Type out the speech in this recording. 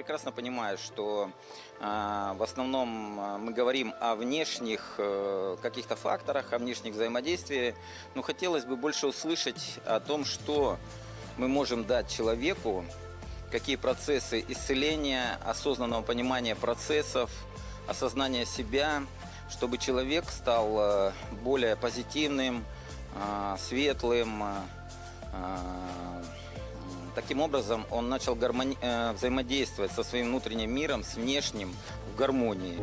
прекрасно понимаю, что а, в основном а, мы говорим о внешних э, каких-то факторах, о внешних взаимодействиях. Но хотелось бы больше услышать о том, что мы можем дать человеку, какие процессы исцеления, осознанного понимания процессов, осознания себя, чтобы человек стал э, более позитивным, а, светлым, а, Таким образом, он начал гармони... э, взаимодействовать со своим внутренним миром, с внешним в гармонии.